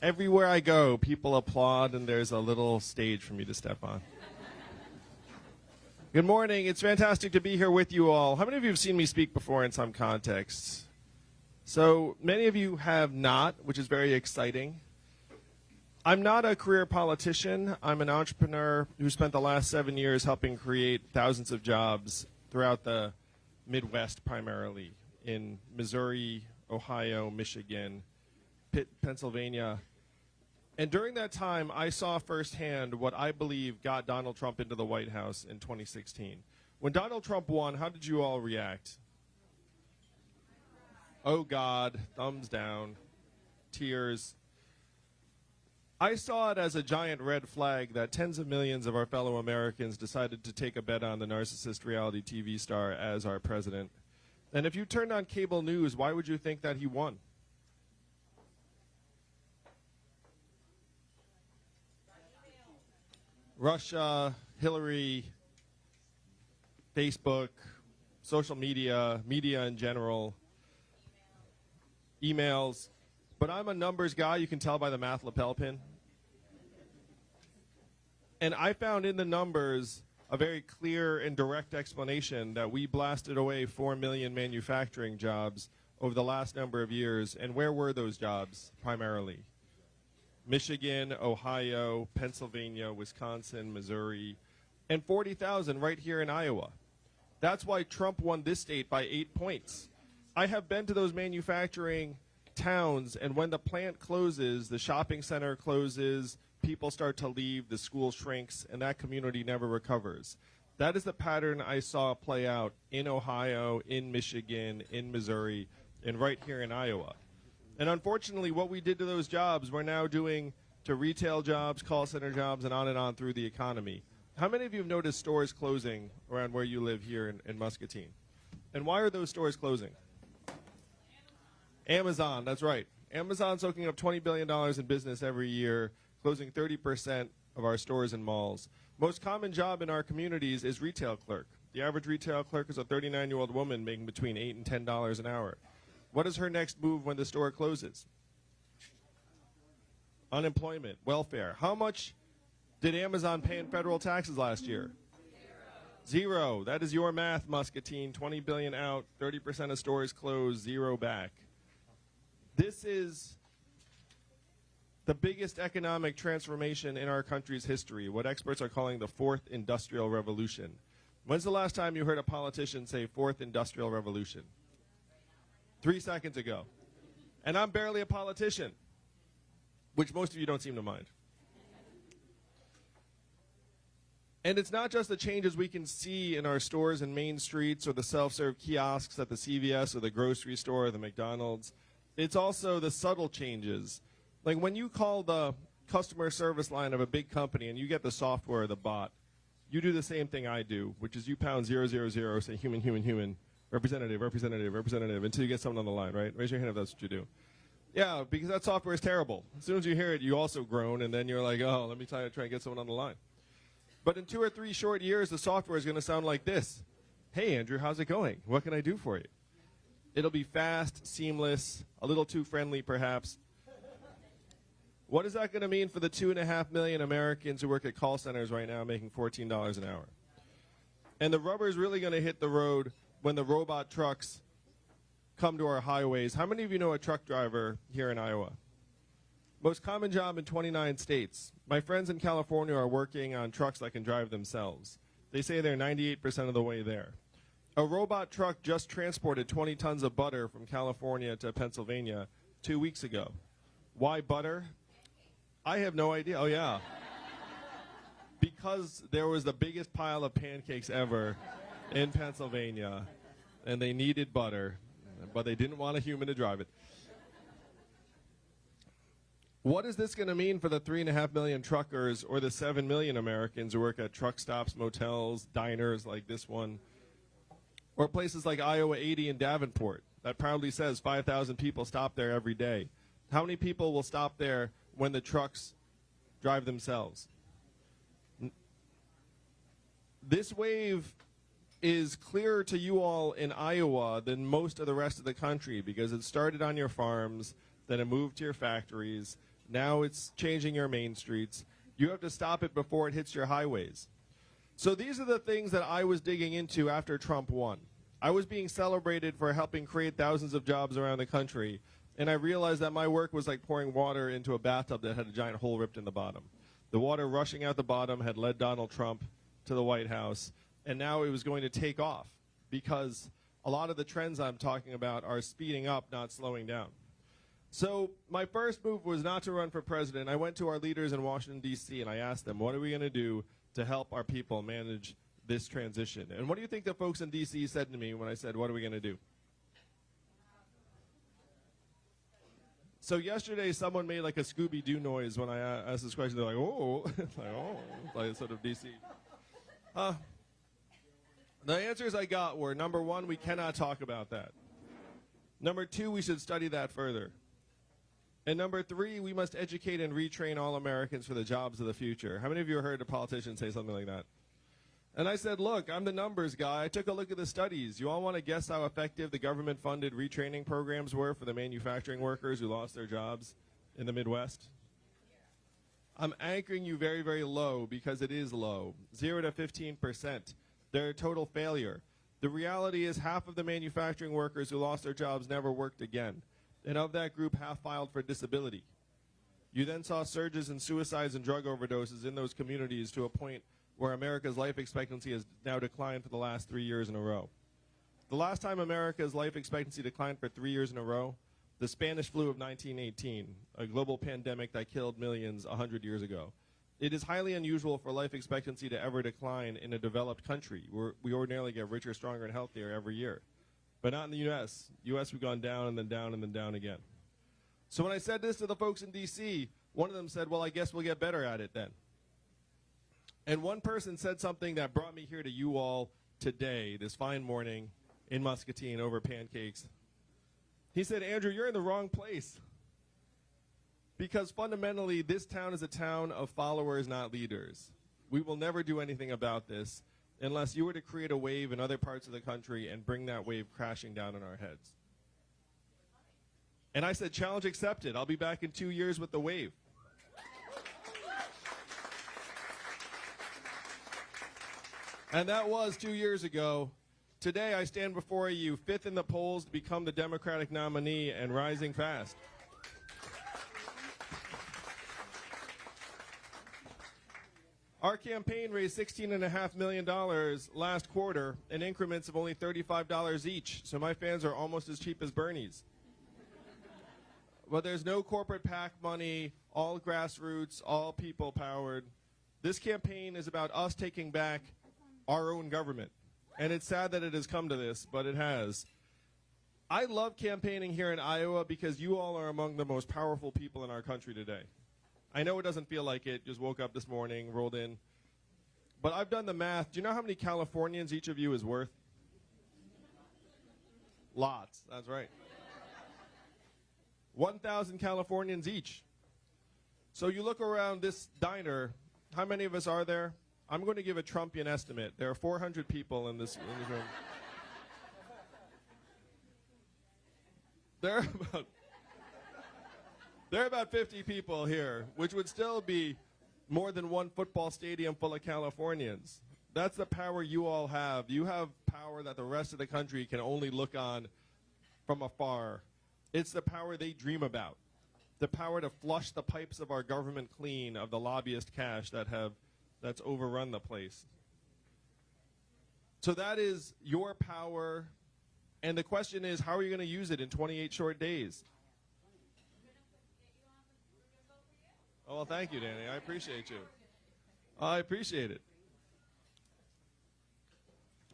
Everywhere I go, people applaud, and there's a little stage for me to step on. Good morning. It's fantastic to be here with you all. How many of you have seen me speak before in some contexts? So many of you have not, which is very exciting. I'm not a career politician. I'm an entrepreneur who spent the last seven years helping create thousands of jobs throughout the Midwest, primarily in Missouri, Ohio, Michigan, Pitt, Pennsylvania, and during that time, I saw firsthand what I believe got Donald Trump into the White House in 2016. When Donald Trump won, how did you all react? Oh God, thumbs down, tears. I saw it as a giant red flag that tens of millions of our fellow Americans decided to take a bet on the narcissist reality TV star as our president. And if you turned on cable news, why would you think that he won? Russia, Hillary, Facebook, social media, media in general, emails. But I'm a numbers guy. You can tell by the math lapel pin. And I found in the numbers a very clear and direct explanation that we blasted away 4 million manufacturing jobs over the last number of years. And where were those jobs primarily? Michigan, Ohio, Pennsylvania, Wisconsin, Missouri, and 40,000 right here in Iowa. That's why Trump won this state by eight points. I have been to those manufacturing towns, and when the plant closes, the shopping center closes, people start to leave, the school shrinks, and that community never recovers. That is the pattern I saw play out in Ohio, in Michigan, in Missouri, and right here in Iowa. And unfortunately, what we did to those jobs, we're now doing to retail jobs, call center jobs, and on and on through the economy. How many of you have noticed stores closing around where you live here in, in Muscatine? And why are those stores closing? Amazon, that's right. Amazon soaking up $20 billion in business every year, closing 30% of our stores and malls. Most common job in our communities is retail clerk. The average retail clerk is a 39 year old woman making between 8 and $10 an hour. What is her next move when the store closes? Unemployment, welfare. How much did Amazon pay in federal taxes last year? Zero. zero. That is your math, Muscatine. 20 billion out, 30% of stores closed, zero back. This is the biggest economic transformation in our country's history, what experts are calling the fourth industrial revolution. When's the last time you heard a politician say fourth industrial revolution? Three seconds ago. And I'm barely a politician, which most of you don't seem to mind. And it's not just the changes we can see in our stores and main streets or the self-serve kiosks at the CVS or the grocery store or the McDonald's. It's also the subtle changes. Like when you call the customer service line of a big company and you get the software, or the bot, you do the same thing I do, which is you pound zero zero zero, say human, human, human, Representative, representative, representative, until you get someone on the line, right? Raise your hand if that's what you do. Yeah, because that software is terrible. As soon as you hear it, you also groan, and then you're like, oh, let me try to try and get someone on the line. But in two or three short years, the software is going to sound like this. Hey, Andrew, how's it going? What can I do for you? It'll be fast, seamless, a little too friendly, perhaps. What is that going to mean for the two and a half million Americans who work at call centers right now making $14 an hour? And the rubber is really going to hit the road when the robot trucks come to our highways. How many of you know a truck driver here in Iowa? Most common job in 29 states. My friends in California are working on trucks that can drive themselves. They say they're 98% of the way there. A robot truck just transported 20 tons of butter from California to Pennsylvania two weeks ago. Why butter? I have no idea. Oh, yeah. because there was the biggest pile of pancakes ever in Pennsylvania, and they needed butter, but they didn't want a human to drive it. What is this going to mean for the three and a half million truckers or the seven million Americans who work at truck stops, motels, diners like this one, or places like Iowa 80 and Davenport that proudly says 5,000 people stop there every day? How many people will stop there when the trucks drive themselves? This wave is clearer to you all in Iowa than most of the rest of the country because it started on your farms, then it moved to your factories, Now it's changing your main streets. You have to stop it before it hits your highways. So these are the things that I was digging into after Trump won. I was being celebrated for helping create thousands of jobs around the country, and I realized that my work was like pouring water into a bathtub that had a giant hole ripped in the bottom. The water rushing out the bottom had led Donald Trump to the White House, and now it was going to take off because a lot of the trends I'm talking about are speeding up, not slowing down. So my first move was not to run for president. I went to our leaders in Washington, D.C., and I asked them, what are we going to do to help our people manage this transition? And what do you think the folks in D.C. said to me when I said, what are we going to do? So yesterday, someone made like a Scooby Doo noise when I asked this question. They're like, "Oh, like, oh," like sort of DC. Uh, the answers I got were number one, we cannot talk about that. Number two, we should study that further. And number three, we must educate and retrain all Americans for the jobs of the future. How many of you heard a politician say something like that? And I said, look, I'm the numbers guy. I took a look at the studies. You all want to guess how effective the government funded retraining programs were for the manufacturing workers who lost their jobs in the Midwest? I'm anchoring you very, very low because it is low. Zero to 15%. They're a total failure. The reality is half of the manufacturing workers who lost their jobs never worked again. And of that group, half filed for disability. You then saw surges in suicides and drug overdoses in those communities to a point where America's life expectancy has now declined for the last three years in a row. The last time America's life expectancy declined for three years in a row, the Spanish flu of 1918, a global pandemic that killed millions 100 years ago. It is highly unusual for life expectancy to ever decline in a developed country. We're, we ordinarily get richer, stronger, and healthier every year. But not in the U.S. U.S. we've gone down and then down and then down again. So when I said this to the folks in D.C., one of them said, well, I guess we'll get better at it then. And one person said something that brought me here to you all today, this fine morning in Muscatine over pancakes. He said, Andrew, you're in the wrong place. Because fundamentally, this town is a town of followers, not leaders. We will never do anything about this unless you were to create a wave in other parts of the country and bring that wave crashing down on our heads. And I said, challenge accepted. I'll be back in two years with the wave. And that was two years ago. Today, I stand before you, fifth in the polls to become the Democratic nominee and rising fast. Our campaign raised $16.5 million last quarter in increments of only $35 each, so my fans are almost as cheap as Bernie's. but there's no corporate PAC money, all grassroots, all people powered. This campaign is about us taking back our own government. And it's sad that it has come to this, but it has. I love campaigning here in Iowa because you all are among the most powerful people in our country today. I know it doesn't feel like it, just woke up this morning, rolled in. But I've done the math. Do you know how many Californians each of you is worth? Lots, that's right. 1,000 Californians each. So you look around this diner, how many of us are there? I'm going to give a Trumpian estimate. There are 400 people in this, in this room. There are about there are about 50 people here, which would still be more than one football stadium full of Californians. That's the power you all have. You have power that the rest of the country can only look on from afar. It's the power they dream about. The power to flush the pipes of our government clean of the lobbyist cash that have that's overrun the place. So that is your power. And the question is, how are you going to use it in 28 short days? Oh, well, thank you, Danny. I appreciate you. I appreciate it.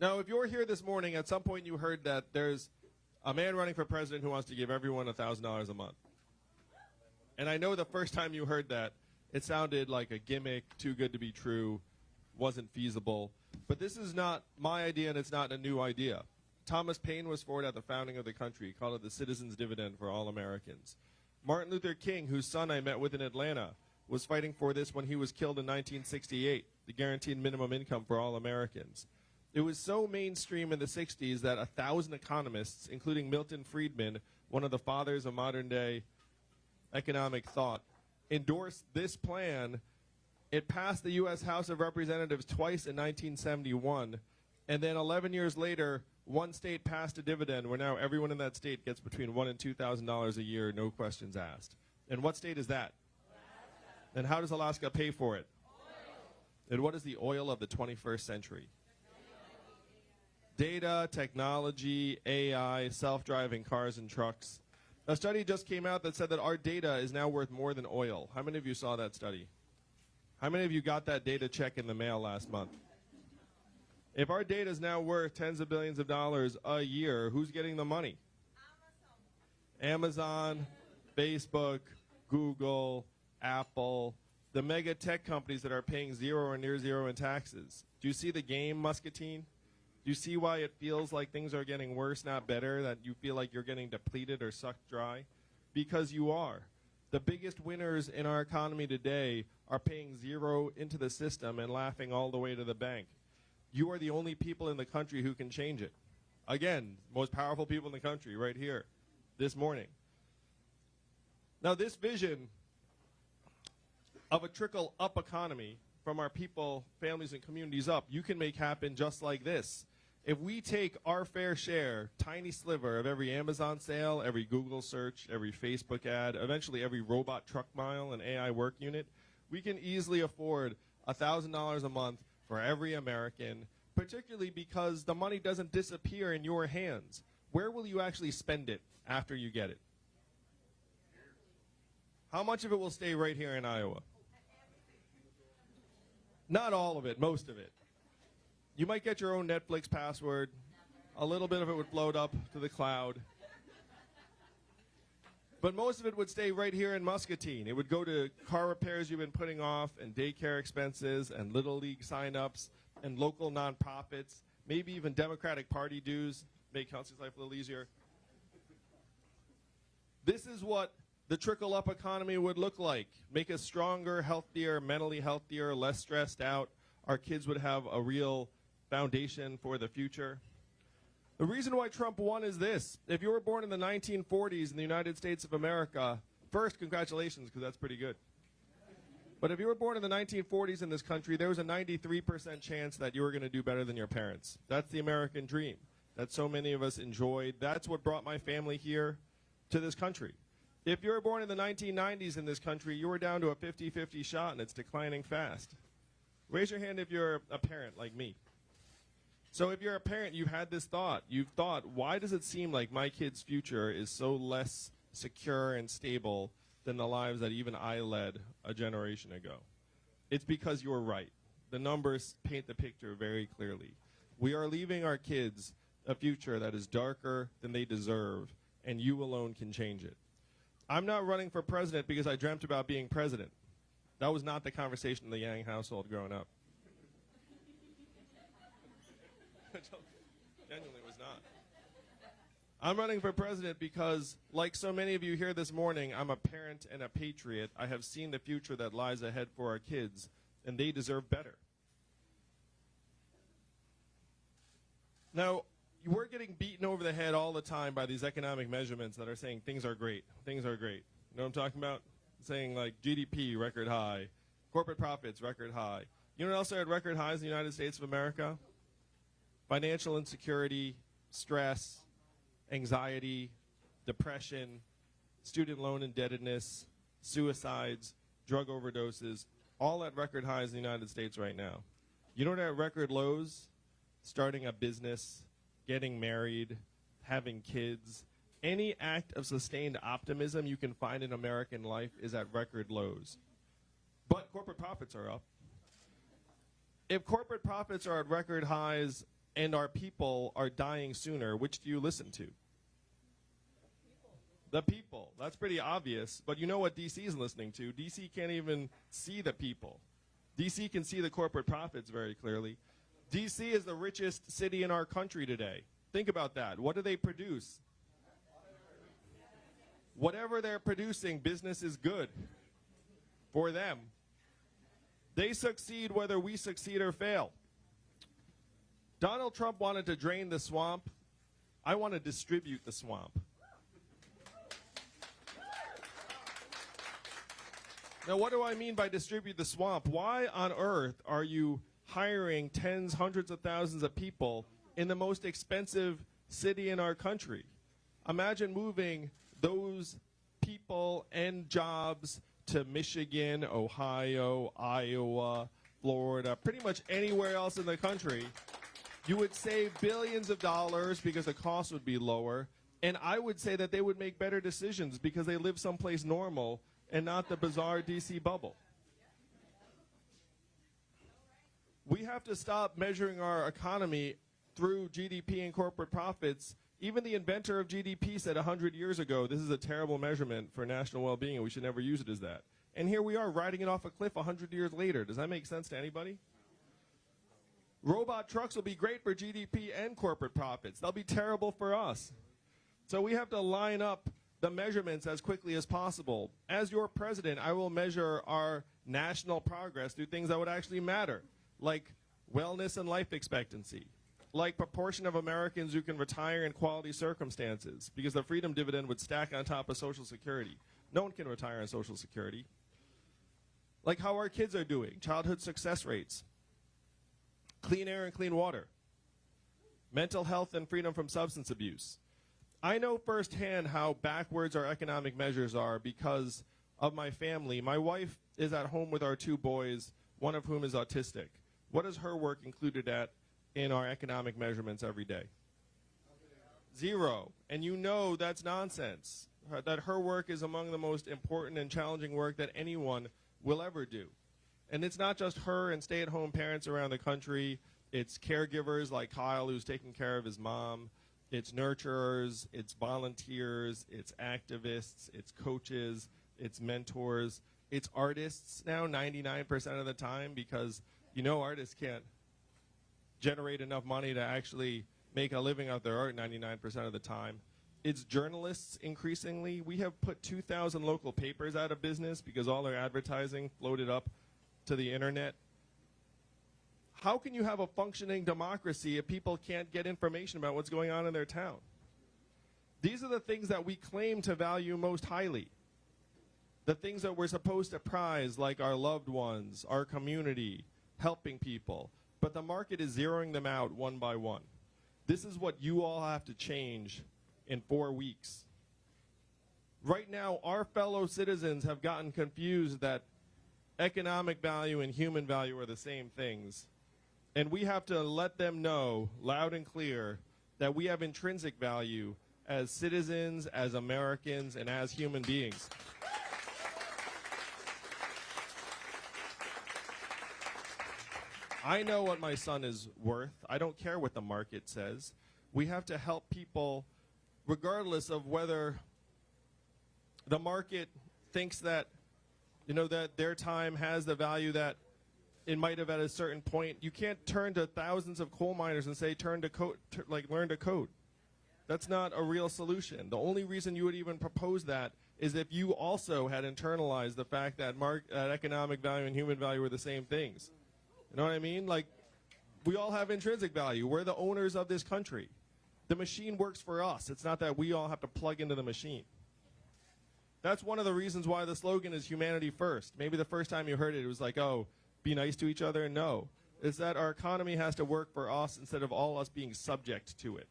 Now, if you're here this morning, at some point you heard that there's a man running for president who wants to give everyone $1,000 a month. And I know the first time you heard that, it sounded like a gimmick, too good to be true, wasn't feasible. But this is not my idea, and it's not a new idea. Thomas Paine was for it at the founding of the country. He called it the citizen's dividend for all Americans. Martin Luther King, whose son I met with in Atlanta, was fighting for this when he was killed in 1968, the guaranteed minimum income for all Americans. It was so mainstream in the 60s that a thousand economists, including Milton Friedman, one of the fathers of modern day economic thought, endorsed this plan. It passed the U.S. House of Representatives twice in 1971, and then 11 years later, one state passed a dividend where now everyone in that state gets between one and two thousand dollars a year, no questions asked. And what state is that? And how does Alaska pay for it? Oil. And what is the oil of the 21st century? Data, technology, AI, self-driving cars and trucks. A study just came out that said that our data is now worth more than oil. How many of you saw that study? How many of you got that data check in the mail last month? If our data is now worth tens of billions of dollars a year, who's getting the money? Amazon, Facebook, Google, Apple, the mega tech companies that are paying zero or near zero in taxes. Do you see the game, Muscatine? Do you see why it feels like things are getting worse, not better? That you feel like you're getting depleted or sucked dry? Because you are. The biggest winners in our economy today are paying zero into the system and laughing all the way to the bank. You are the only people in the country who can change it. Again, most powerful people in the country right here this morning. Now, this vision of a trickle up economy from our people, families, and communities up, you can make happen just like this. If we take our fair share, tiny sliver of every Amazon sale, every Google search, every Facebook ad, eventually every robot truck mile and AI work unit, we can easily afford $1,000 a month for every American, particularly because the money doesn't disappear in your hands. Where will you actually spend it after you get it? How much of it will stay right here in Iowa? Not all of it, most of it. You might get your own Netflix password. A little bit of it would float up to the cloud. But most of it would stay right here in Muscatine. It would go to car repairs you've been putting off, and daycare expenses, and Little League signups, and local nonprofits, maybe even Democratic Party dues, make Kelsey's life a little easier. This is what the trickle up economy would look like. Make us stronger, healthier, mentally healthier, less stressed out. Our kids would have a real foundation for the future. The reason why Trump won is this. If you were born in the 1940s in the United States of America, first, congratulations, because that's pretty good. But if you were born in the 1940s in this country, there was a 93% chance that you were going to do better than your parents. That's the American dream that so many of us enjoyed. That's what brought my family here to this country. If you were born in the 1990s in this country, you were down to a 50 50 shot and it's declining fast. Raise your hand if you're a parent like me. So if you're a parent, you've had this thought. You've thought, why does it seem like my kid's future is so less secure and stable than the lives that even I led a generation ago? It's because you're right. The numbers paint the picture very clearly. We are leaving our kids a future that is darker than they deserve, and you alone can change it. I'm not running for president because I dreamt about being president. That was not the conversation in the Yang household growing up. Genuinely was not. I'm running for president because, like so many of you here this morning, I'm a parent and a patriot. I have seen the future that lies ahead for our kids, and they deserve better. Now, we're getting beaten over the head all the time by these economic measurements that are saying things are great. Things are great. You know what I'm talking about? Saying like GDP record high, corporate profits record high. You know what else are at record highs in the United States of America? financial insecurity, stress, anxiety, depression, student loan indebtedness, suicides, drug overdoses, all at record highs in the United States right now. You know what at record lows? Starting a business, getting married, having kids. Any act of sustained optimism you can find in American life is at record lows. But corporate profits are up. If corporate profits are at record highs and our people are dying sooner, which do you listen to? The people. That's pretty obvious. But you know what DC is listening to? DC can't even see the people. DC can see the corporate profits very clearly. DC is the richest city in our country today. Think about that. What do they produce? Whatever they're producing, business is good for them. They succeed whether we succeed or fail. Donald Trump wanted to drain the swamp. I want to distribute the swamp. Now, what do I mean by distribute the swamp? Why on earth are you hiring tens, hundreds of thousands of people in the most expensive city in our country? Imagine moving those people and jobs to Michigan, Ohio, Iowa, Florida, pretty much anywhere else in the country. You would save billions of dollars because the cost would be lower. And I would say that they would make better decisions because they live someplace normal and not the bizarre DC bubble. We have to stop measuring our economy through GDP and corporate profits. Even the inventor of GDP said 100 years ago, this is a terrible measurement for national well-being and we should never use it as that. And here we are riding it off a cliff 100 years later. Does that make sense to anybody? Robot trucks will be great for GDP and corporate profits. They'll be terrible for us. So we have to line up the measurements as quickly as possible. As your president, I will measure our national progress through things that would actually matter, like wellness and life expectancy, like proportion of Americans who can retire in quality circumstances, because the freedom dividend would stack on top of Social Security. No one can retire on Social Security. Like how our kids are doing, childhood success rates, clean air and clean water, mental health and freedom from substance abuse. I know firsthand how backwards our economic measures are because of my family. My wife is at home with our two boys, one of whom is autistic. What is her work included at in our economic measurements every day? Zero. And you know that's nonsense. That her work is among the most important and challenging work that anyone will ever do. And it's not just her and stay at home parents around the country, it's caregivers like Kyle, who's taking care of his mom. It's nurturers, it's volunteers, it's activists, it's coaches, it's mentors, it's artists now 99% of the time because you know artists can't generate enough money to actually make a living out their art 99% of the time. It's journalists increasingly. We have put 2,000 local papers out of business because all their advertising floated up to the internet. How can you have a functioning democracy if people can't get information about what's going on in their town? These are the things that we claim to value most highly. The things that we're supposed to prize, like our loved ones, our community, helping people. But the market is zeroing them out one by one. This is what you all have to change in four weeks. Right now, our fellow citizens have gotten confused that economic value and human value are the same things. And we have to let them know loud and clear that we have intrinsic value as citizens, as Americans, and as human beings. I know what my son is worth. I don't care what the market says. We have to help people regardless of whether the market thinks that you know that their time has the value that it might have at a certain point. You can't turn to thousands of coal miners and say turn to code, like learn to code. That's not a real solution. The only reason you would even propose that is if you also had internalized the fact that, mark, that economic value and human value are the same things. You know what I mean? Like, we all have intrinsic value. We're the owners of this country. The machine works for us. It's not that we all have to plug into the machine. That's one of the reasons why the slogan is humanity first. Maybe the first time you heard it, it was like, oh, be nice to each other. No. It's that our economy has to work for us instead of all us being subject to it.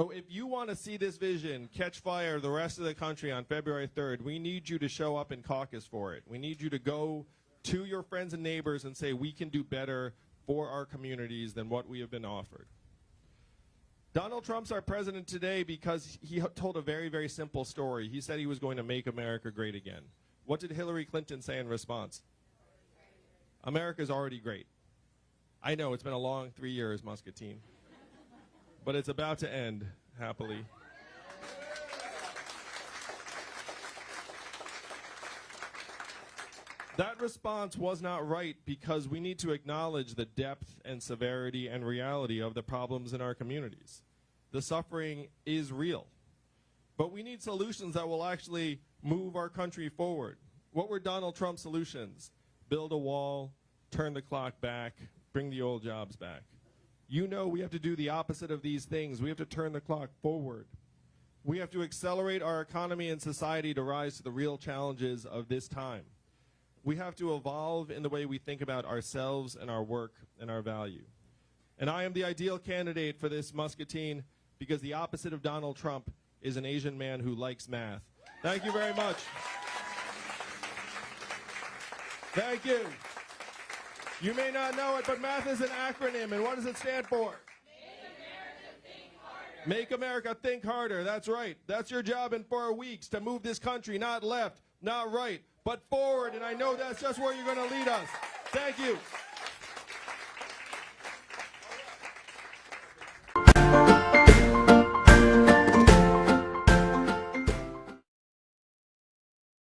So if you want to see this vision catch fire the rest of the country on February 3rd, we need you to show up in caucus for it. We need you to go to your friends and neighbors and say we can do better for our communities than what we have been offered. Donald Trump's our president today because he told a very, very simple story. He said he was going to make America great again. What did Hillary Clinton say in response? America's already great. I know it's been a long three years, Muscatine, but it's about to end happily. That response was not right because we need to acknowledge the depth and severity and reality of the problems in our communities. The suffering is real. But we need solutions that will actually move our country forward. What were Donald Trump's solutions? Build a wall, turn the clock back, bring the old jobs back. You know we have to do the opposite of these things. We have to turn the clock forward. We have to accelerate our economy and society to rise to the real challenges of this time. We have to evolve in the way we think about ourselves and our work and our value. And I am the ideal candidate for this muscatine because the opposite of Donald Trump is an Asian man who likes math. Thank you very much. Thank you. You may not know it, but math is an acronym, and what does it stand for? Make America think harder. Make America think harder. That's right. That's your job in four weeks to move this country not left, not right, but forward. And I know that's just where you're going to lead us. Thank you.